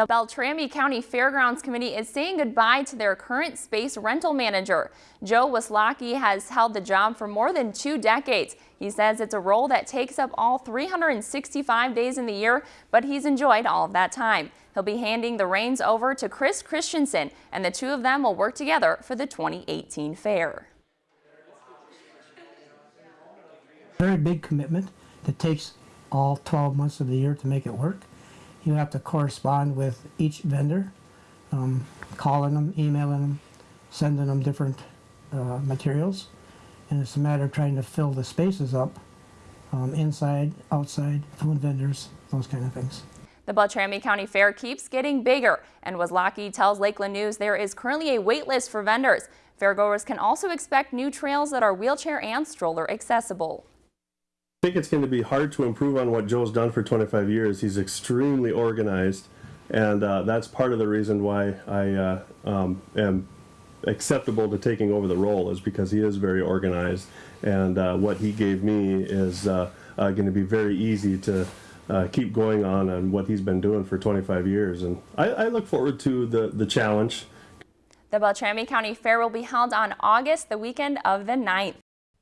The Beltrami County Fairgrounds Committee is saying goodbye to their current space rental manager. Joe Waslocki has held the job for more than two decades. He says it's a role that takes up all 365 days in the year, but he's enjoyed all of that time. He'll be handing the reins over to Chris Christensen, and the two of them will work together for the 2018 fair. Very big commitment that takes all 12 months of the year to make it work. You have to correspond with each vendor, um, calling them, emailing them, sending them different uh, materials. And it's a matter of trying to fill the spaces up um, inside, outside, food vendors, those kind of things. The Beltrami County Fair keeps getting bigger, and Waslocki tells Lakeland News there is currently a wait list for vendors. Fairgoers can also expect new trails that are wheelchair and stroller accessible. Think it's going to be hard to improve on what Joe's done for 25 years. He's extremely organized, and uh, that's part of the reason why I uh, um, am acceptable to taking over the role is because he is very organized, and uh, what he gave me is uh, uh, going to be very easy to uh, keep going on on what he's been doing for 25 years, and I, I look forward to the the challenge. The Beltrami County Fair will be held on August, the weekend of the 9th.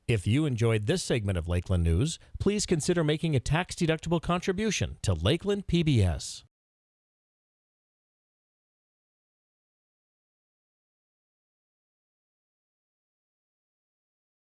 If you enjoyed this segment of Lakeland News, please consider making a tax-deductible contribution to Lakeland PBS.